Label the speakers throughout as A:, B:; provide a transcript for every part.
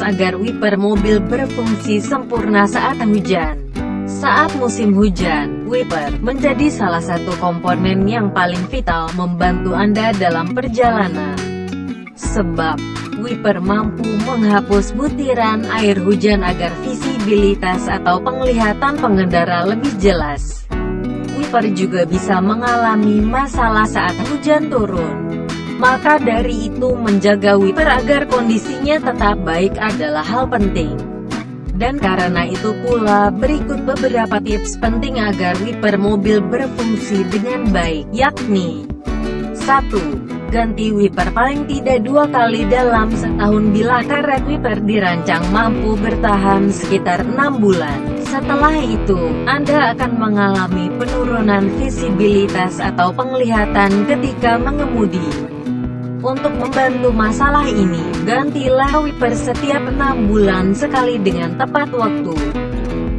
A: agar wiper mobil berfungsi sempurna saat hujan. Saat musim hujan, wiper menjadi salah satu komponen yang paling vital membantu Anda dalam perjalanan. Sebab, wiper mampu menghapus butiran air hujan agar visibilitas atau penglihatan pengendara lebih jelas. Wiper juga bisa mengalami masalah saat hujan turun. Maka dari itu menjaga wiper agar kondisinya tetap baik adalah hal penting. Dan karena itu pula berikut beberapa tips penting agar wiper mobil berfungsi dengan baik, yakni 1. Ganti wiper paling tidak dua kali dalam setahun bila karet wiper dirancang mampu bertahan sekitar 6 bulan. Setelah itu, Anda akan mengalami penurunan visibilitas atau penglihatan ketika mengemudi. Untuk membantu masalah ini, gantilah wiper setiap enam bulan sekali dengan tepat waktu.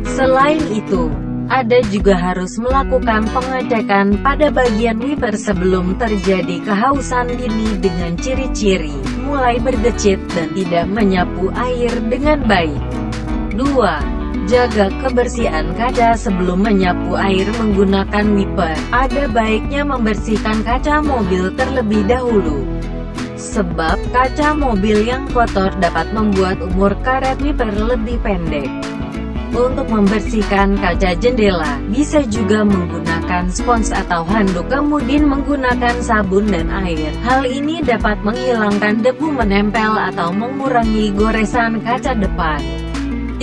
A: Selain itu, ada juga harus melakukan pengecekan pada bagian wiper sebelum terjadi kehausan dini dengan ciri-ciri, mulai berdecit dan tidak menyapu air dengan baik. 2. Jaga kebersihan kaca sebelum menyapu air menggunakan wiper. Ada baiknya membersihkan kaca mobil terlebih dahulu sebab kaca mobil yang kotor dapat membuat umur karet wiper lebih pendek. Untuk membersihkan kaca jendela, bisa juga menggunakan spons atau handuk kemudian menggunakan sabun dan air. Hal ini dapat menghilangkan debu menempel atau mengurangi goresan kaca depan.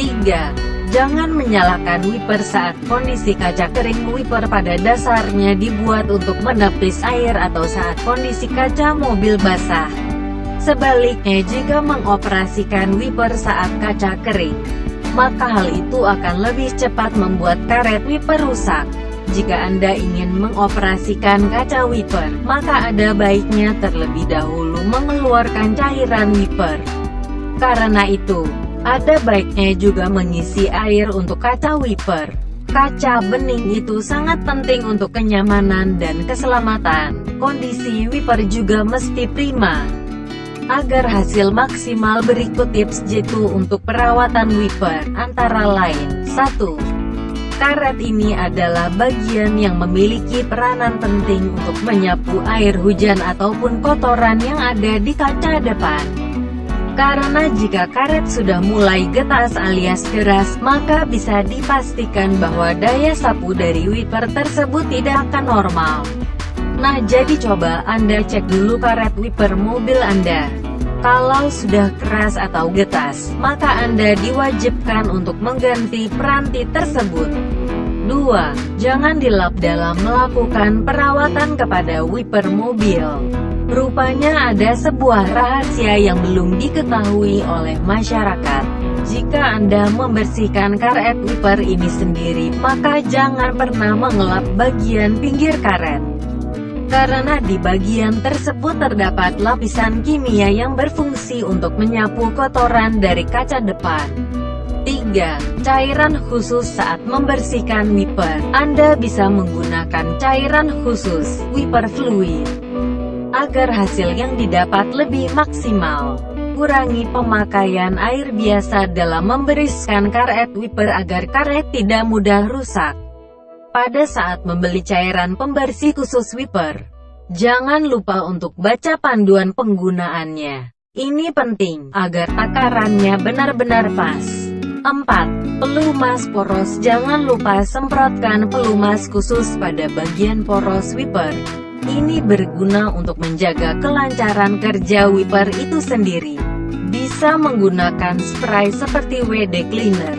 A: 3. Jangan menyalakan wiper saat kondisi kaca kering Wiper pada dasarnya dibuat untuk menepis air atau saat kondisi kaca mobil basah. Sebaliknya jika mengoperasikan wiper saat kaca kering, maka hal itu akan lebih cepat membuat karet wiper rusak. Jika Anda ingin mengoperasikan kaca wiper, maka ada baiknya terlebih dahulu mengeluarkan cairan wiper. Karena itu, ada baiknya juga mengisi air untuk kaca wiper. Kaca bening itu sangat penting untuk kenyamanan dan keselamatan. Kondisi wiper juga mesti prima. Agar hasil maksimal berikut tips jitu untuk perawatan wiper, antara lain, 1. Karet ini adalah bagian yang memiliki peranan penting untuk menyapu air hujan ataupun kotoran yang ada di kaca depan. Karena jika karet sudah mulai getas alias keras, maka bisa dipastikan bahwa daya sapu dari wiper tersebut tidak akan normal. Nah jadi coba Anda cek dulu karet wiper mobil Anda. Kalau sudah keras atau getas, maka Anda diwajibkan untuk mengganti peranti tersebut. 2. Jangan dilap dalam melakukan perawatan kepada wiper mobil. Rupanya ada sebuah rahasia yang belum diketahui oleh masyarakat. Jika Anda membersihkan karet wiper ini sendiri, maka jangan pernah mengelap bagian pinggir karet. Karena di bagian tersebut terdapat lapisan kimia yang berfungsi untuk menyapu kotoran dari kaca depan. 3. Cairan khusus saat membersihkan wiper. Anda bisa menggunakan cairan khusus, wiper fluid agar hasil yang didapat lebih maksimal. Kurangi pemakaian air biasa dalam membersihkan karet wiper agar karet tidak mudah rusak. Pada saat membeli cairan pembersih khusus wiper, jangan lupa untuk baca panduan penggunaannya. Ini penting, agar takarannya benar-benar pas. 4. Pelumas poros Jangan lupa semprotkan pelumas khusus pada bagian poros wiper. Ini berguna untuk menjaga kelancaran kerja wiper itu sendiri. Bisa menggunakan spray seperti WD Cleaner,